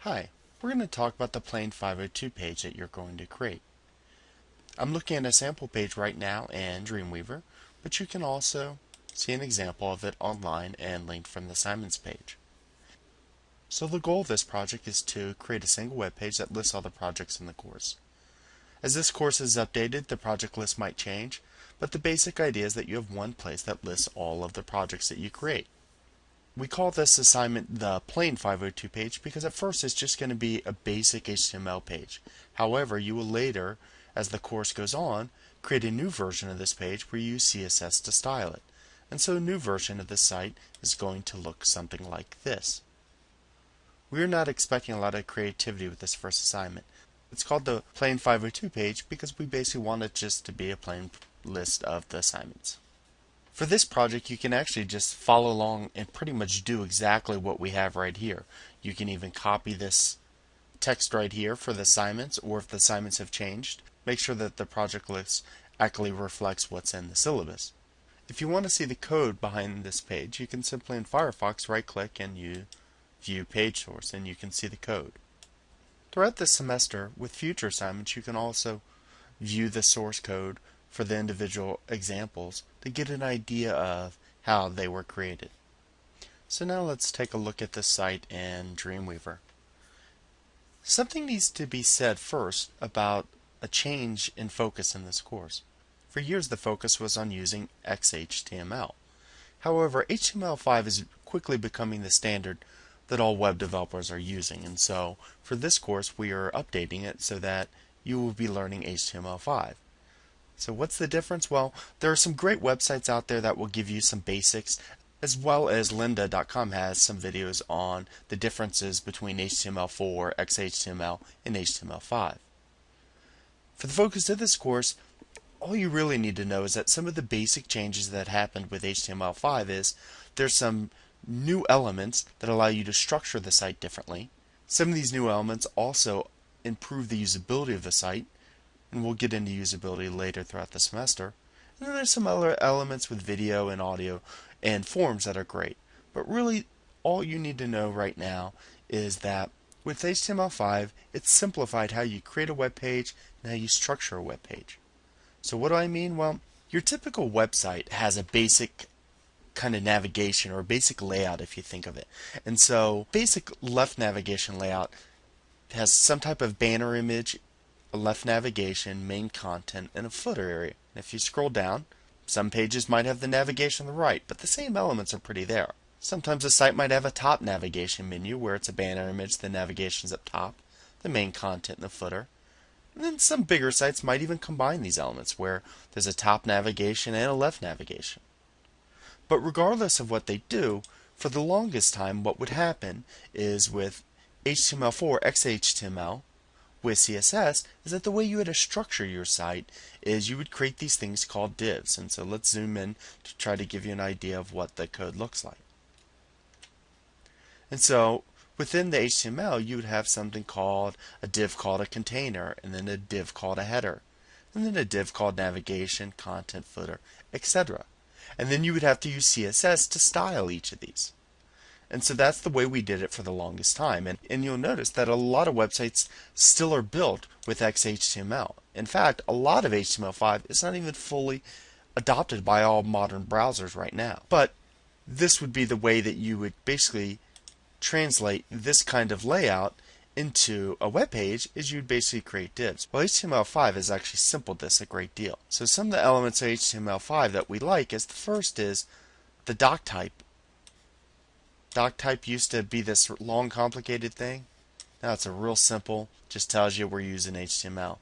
Hi, we're going to talk about the Plain 502 page that you're going to create. I'm looking at a sample page right now in Dreamweaver, but you can also see an example of it online and linked from the assignments page. So the goal of this project is to create a single web page that lists all the projects in the course. As this course is updated, the project list might change, but the basic idea is that you have one place that lists all of the projects that you create. We call this assignment the plain 502 page because at first it's just going to be a basic HTML page. However, you will later, as the course goes on, create a new version of this page where you use CSS to style it. And so a new version of this site is going to look something like this. We are not expecting a lot of creativity with this first assignment. It's called the plain 502 page because we basically want it just to be a plain list of the assignments. For this project, you can actually just follow along and pretty much do exactly what we have right here. You can even copy this text right here for the assignments, or if the assignments have changed, make sure that the project list actually reflects what's in the syllabus. If you want to see the code behind this page, you can simply in Firefox right click and you view page source and you can see the code. Throughout the semester, with future assignments, you can also view the source code for the individual examples to get an idea of how they were created. So now let's take a look at the site in Dreamweaver. Something needs to be said first about a change in focus in this course. For years the focus was on using XHTML. However, HTML5 is quickly becoming the standard that all web developers are using and so for this course we are updating it so that you will be learning HTML5. So what's the difference? Well, there are some great websites out there that will give you some basics as well as lynda.com has some videos on the differences between HTML4, XHTML, and HTML5. For the focus of this course, all you really need to know is that some of the basic changes that happened with HTML5 is there's some new elements that allow you to structure the site differently. Some of these new elements also improve the usability of the site and we'll get into usability later throughout the semester. And then there's some other elements with video and audio and forms that are great. But really, all you need to know right now is that with HTML5, it's simplified how you create a web page and how you structure a web page. So what do I mean? Well, your typical website has a basic kind of navigation or basic layout if you think of it. And so basic left navigation layout has some type of banner image a left navigation, main content, and a footer area. And if you scroll down, some pages might have the navigation on the right, but the same elements are pretty there. Sometimes a site might have a top navigation menu where it's a banner image, the navigation's up top, the main content, and the footer. And then some bigger sites might even combine these elements where there's a top navigation and a left navigation. But regardless of what they do, for the longest time what would happen is with HTML4 XHTML, with CSS is that the way you had to structure your site is you would create these things called divs. And so let's zoom in to try to give you an idea of what the code looks like. And so within the HTML, you would have something called a div called a container, and then a div called a header, and then a div called navigation, content footer, etc. And then you would have to use CSS to style each of these. And so that's the way we did it for the longest time. And, and you'll notice that a lot of websites still are built with XHTML. In fact, a lot of HTML5 is not even fully adopted by all modern browsers right now. But this would be the way that you would basically translate this kind of layout into a web page is you'd basically create divs. Well, HTML5 has actually simplified this a great deal. So some of the elements of HTML5 that we like is the first is the doc type doc type used to be this long complicated thing. Now it's a real simple, just tells you we're using HTML.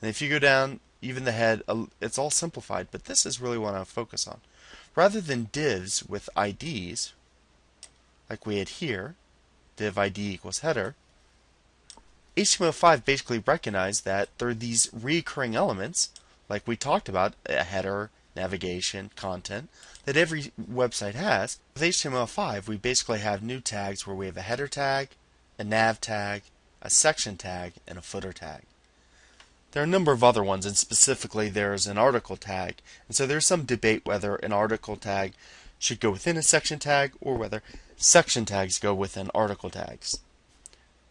And if you go down, even the head, it's all simplified, but this is really what I focus on. Rather than divs with IDs, like we had here, div ID equals header, HTML5 basically recognized that there are these recurring elements, like we talked about, a header, navigation, content, that every website has. With HTML5, we basically have new tags where we have a header tag, a nav tag, a section tag, and a footer tag. There are a number of other ones, and specifically there's an article tag. And so there's some debate whether an article tag should go within a section tag or whether section tags go within article tags.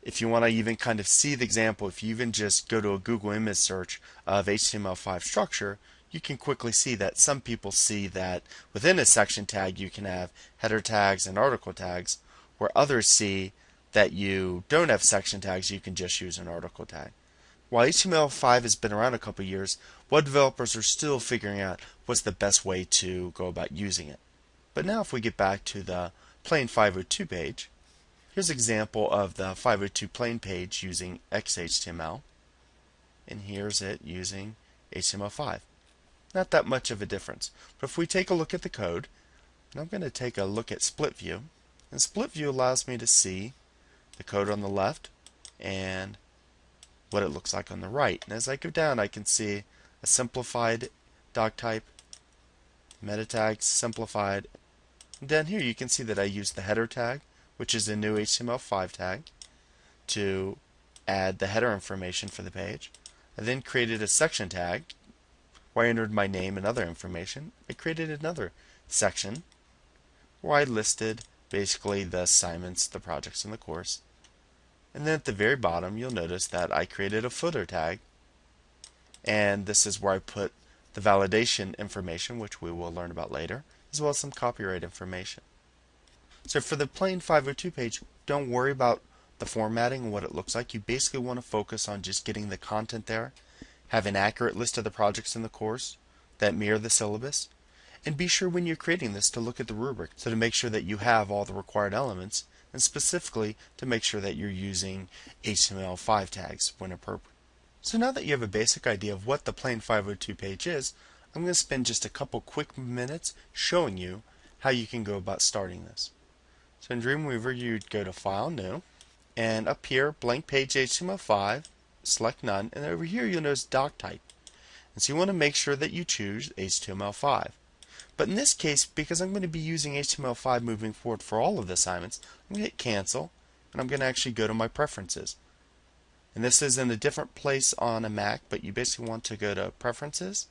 if you want to even kind of see the example, if you even just go to a Google image search of HTML5 structure, you can quickly see that some people see that within a section tag you can have header tags and article tags, where others see that you don't have section tags, you can just use an article tag. While HTML5 has been around a couple years, web developers are still figuring out what's the best way to go about using it. But now if we get back to the plain 502 page, here's an example of the 502 plain page using XHTML, and here's it using HTML5. Not that much of a difference. But if we take a look at the code, and I'm going to take a look at split view, and split view allows me to see the code on the left and what it looks like on the right. And as I go down, I can see a simplified doc type, meta tags simplified. And down here, you can see that I used the header tag, which is a new HTML5 tag, to add the header information for the page. I then created a section tag where I entered my name and other information, I created another section where I listed basically the assignments, the projects in the course. And then at the very bottom, you'll notice that I created a footer tag. And this is where I put the validation information, which we will learn about later, as well as some copyright information. So for the plain 502 page, don't worry about the formatting and what it looks like. You basically want to focus on just getting the content there have an accurate list of the projects in the course that mirror the syllabus, and be sure when you're creating this to look at the rubric so to make sure that you have all the required elements and specifically to make sure that you're using HTML5 tags when appropriate. So now that you have a basic idea of what the plain 502 page is, I'm going to spend just a couple quick minutes showing you how you can go about starting this. So in Dreamweaver you'd go to File, New, and up here blank page HTML5 select none, and over here you'll notice doc type. And so you want to make sure that you choose HTML5. But in this case, because I'm going to be using HTML5 moving forward for all of the assignments, I'm going to hit cancel, and I'm going to actually go to my preferences. And this is in a different place on a Mac, but you basically want to go to preferences.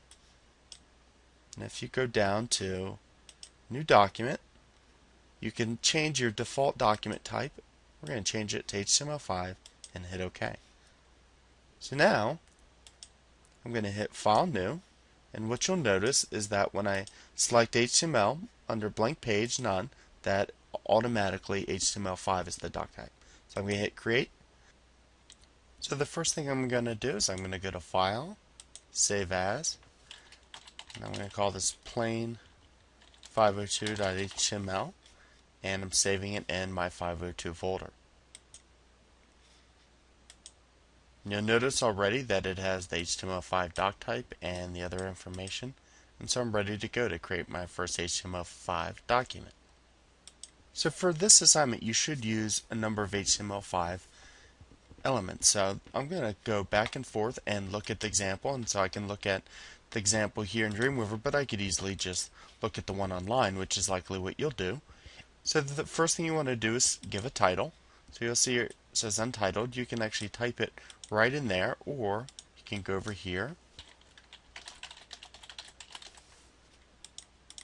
And if you go down to new document, you can change your default document type. We're going to change it to HTML5 and hit OK. So now I'm going to hit File New and what you'll notice is that when I select HTML under blank page none that automatically HTML5 is the doc type. So I'm going to hit create. So the first thing I'm going to do is I'm going to go to File, Save As, and I'm going to call this plain 502.html and I'm saving it in my 502 folder. You'll notice already that it has the HTML5 doc type and the other information, and so I'm ready to go to create my first HTML5 document. So for this assignment, you should use a number of HTML5 elements. So I'm going to go back and forth and look at the example, and so I can look at the example here in Dreamweaver, but I could easily just look at the one online, which is likely what you'll do. So the first thing you want to do is give a title. So you'll see it says untitled. You can actually type it right in there, or you can go over here.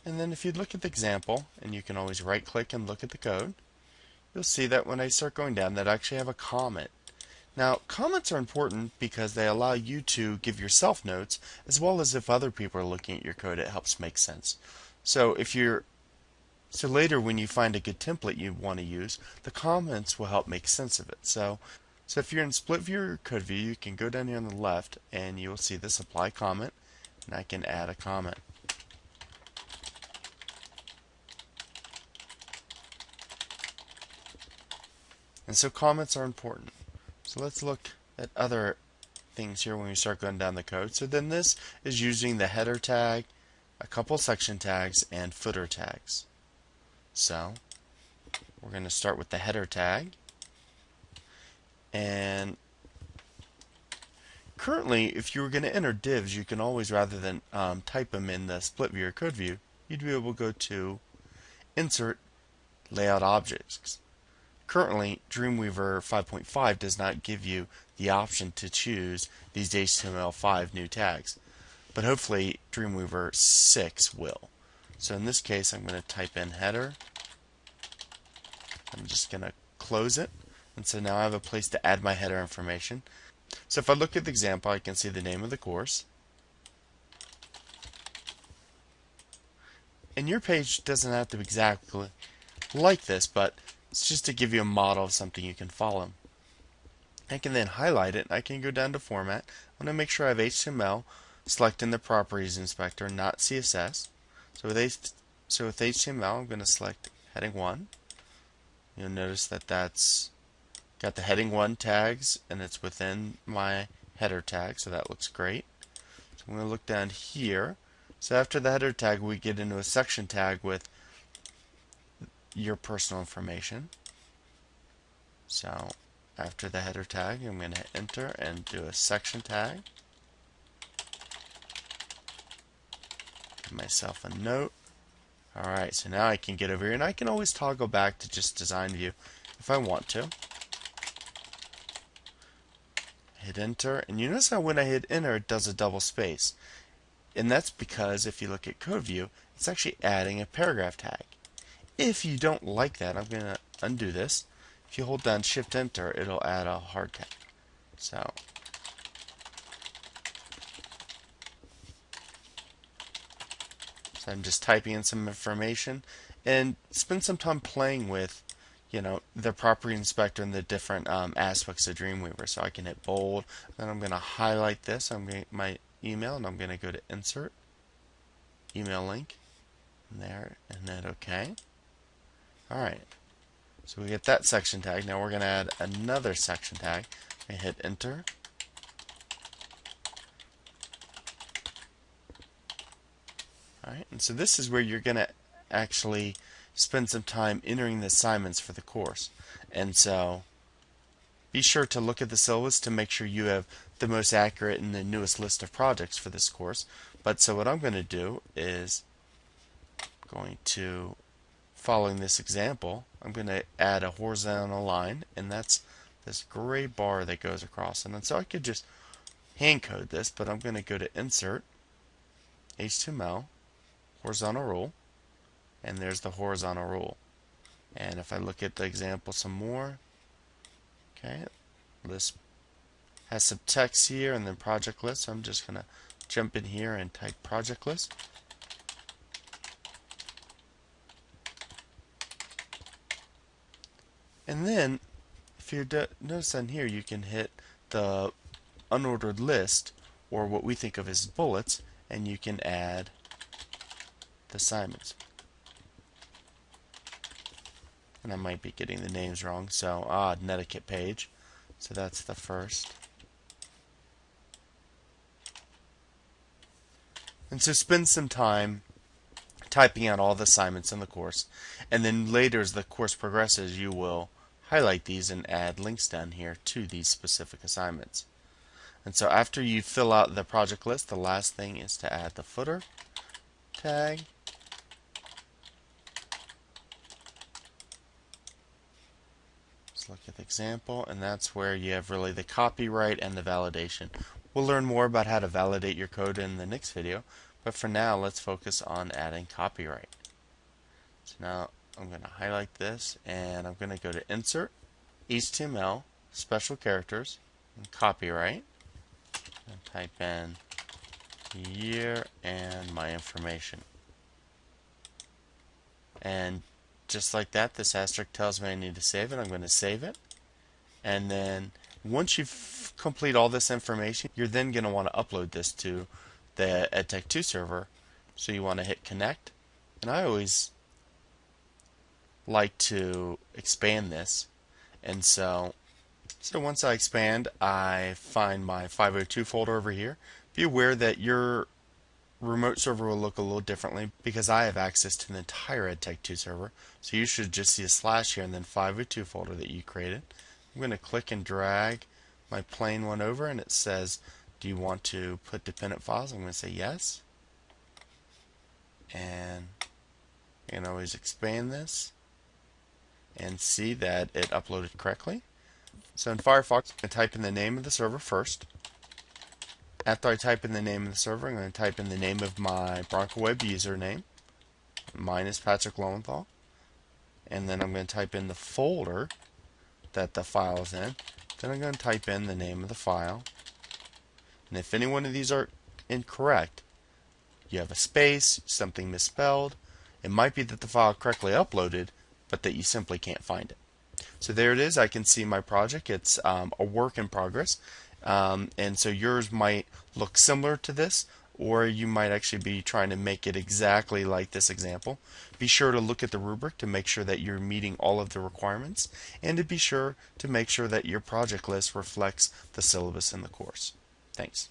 And then if you look at the example, and you can always right click and look at the code, you'll see that when I start going down that I actually have a comment. Now, comments are important because they allow you to give yourself notes, as well as if other people are looking at your code, it helps make sense. So if you're so later when you find a good template you want to use, the comments will help make sense of it. So so if you're in split view or code view, you can go down here on the left and you will see this apply comment and I can add a comment. And so comments are important. So let's look at other things here when we start going down the code. So then this is using the header tag, a couple section tags, and footer tags. So we're going to start with the header tag. And currently, if you were going to enter divs, you can always, rather than um, type them in the split view or code view, you'd be able to go to Insert Layout Objects. Currently, Dreamweaver 5.5 does not give you the option to choose these HTML5 new tags, but hopefully Dreamweaver 6 will. So in this case, I'm going to type in header. I'm just going to close it And so now I have a place to add my header information. So if I look at the example, I can see the name of the course. And your page doesn't have to be exactly like this, but it's just to give you a model of something you can follow. I can then highlight it. I can go down to Format. I'm going to make sure I have HTML, selecting the Properties Inspector, not CSS. So with, H so with HTML, I'm going to select Heading 1. You'll notice that that's got the Heading 1 tags, and it's within my header tag, so that looks great. So I'm going to look down here. So after the header tag, we get into a section tag with your personal information. So after the header tag, I'm going to enter and do a section tag. Give myself a note. Alright, so now I can get over here, and I can always toggle back to just design view if I want to. Hit enter, and you notice how when I hit enter, it does a double space. And that's because if you look at code view, it's actually adding a paragraph tag. If you don't like that, I'm going to undo this if you hold down Shift Enter, it'll add a hard tag. So So I'm just typing in some information and spend some time playing with, you know, the property inspector and the different um, aspects of Dreamweaver. So I can hit bold, then I'm going to highlight this. I'm going to my email, and I'm going to go to Insert, Email Link, and there, and then OK. All right. So we get that section tag. Now we're going to add another section tag. I hit enter. Alright, and so this is where you're going to actually spend some time entering the assignments for the course. And so be sure to look at the syllabus to make sure you have the most accurate and the newest list of projects for this course. But so what I'm going to do is going to following this example, I'm going to add a horizontal line, and that's this gray bar that goes across. And then so I could just hand code this, but I'm going to go to Insert, HTML, Horizontal Rule, and there's the horizontal rule. And if I look at the example some more, okay, list has some text here and then project list. So I'm just going to jump in here and type project list. And then, if you notice on here, you can hit the unordered list, or what we think of as bullets, and you can add the assignments. And I might be getting the names wrong, so, ah, Netiquette page. So that's the first. And so spend some time typing out all the assignments in the course. And then later as the course progresses, you will highlight these and add links down here to these specific assignments. And so after you fill out the project list, the last thing is to add the footer tag. Look at the example, and that's where you have really the copyright and the validation. We'll learn more about how to validate your code in the next video, but for now, let's focus on adding copyright. So now I'm going to highlight this and I'm going to go to Insert, HTML, Special Characters, and Copyright, and type in year and my information. And just like that, this asterisk tells me I need to save it. I'm going to save it. And then once you've complete all this information, you're then going to want to upload this to the EdTech2 server. So you want to hit connect. And I always like to expand this. And so, so once I expand, I find my 502 folder over here. Be aware that your remote server will look a little differently because I have access to the entire EdTech2 server. So you should just see a slash here and then 502 folder that you created. I'm going to click and drag my plain one over and it says, do you want to put dependent files? I'm going to say yes. And I can always expand this and see that it uploaded correctly. So in Firefox, I'm going to type in the name of the server first. After I type in the name of the server, I'm going to type in the name of my BroncoWeb username. Mine is Patrick Lowenthal. And then I'm going to type in the folder that the file is in. Then I'm going to type in the name of the file. And if any one of these are incorrect, you have a space, something misspelled, it might be that the file correctly uploaded, but that you simply can't find it. So there it is. I can see my project. It's um, a work in progress. Um, and so yours might look similar to this, or you might actually be trying to make it exactly like this example. Be sure to look at the rubric to make sure that you're meeting all of the requirements, and to be sure to make sure that your project list reflects the syllabus in the course. Thanks.